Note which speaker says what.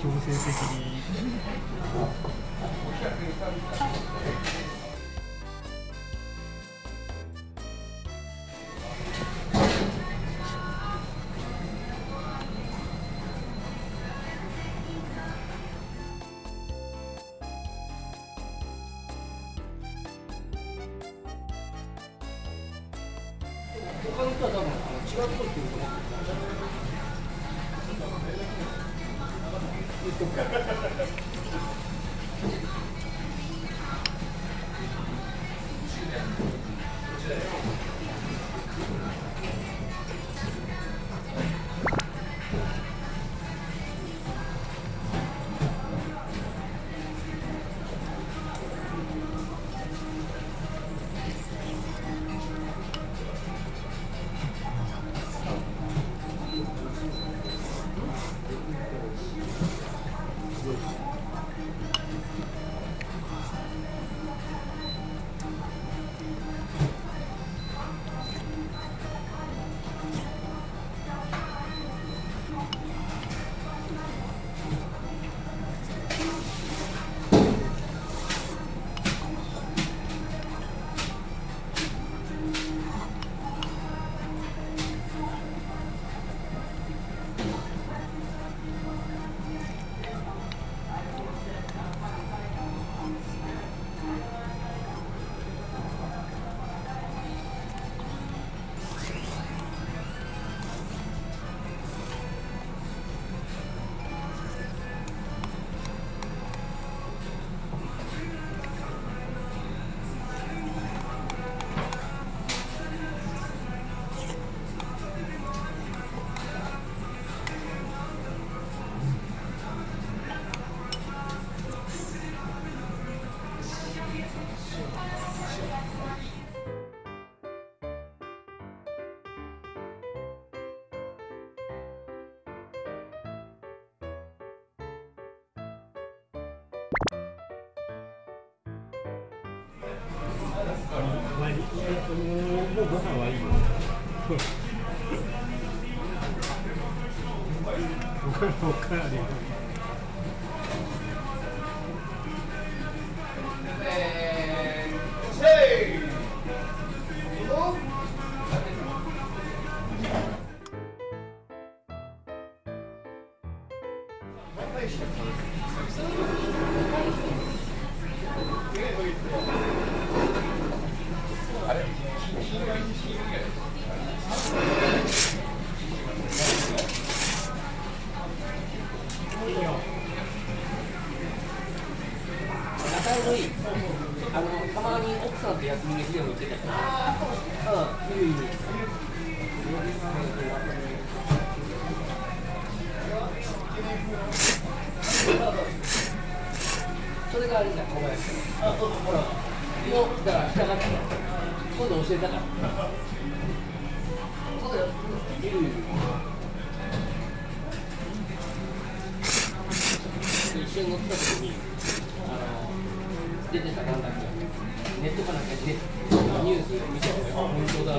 Speaker 1: 強制的に。もうご飯はいいよおかわり
Speaker 2: のたまに奥さん。と休みの日でも行ってたうん。いるいるそれがあれじゃん。小林あそうほらもうだから従って今度教えたからそうだよいるいる一緒に乗ってた時にあの出てたなん。だっニュース見てて本当だ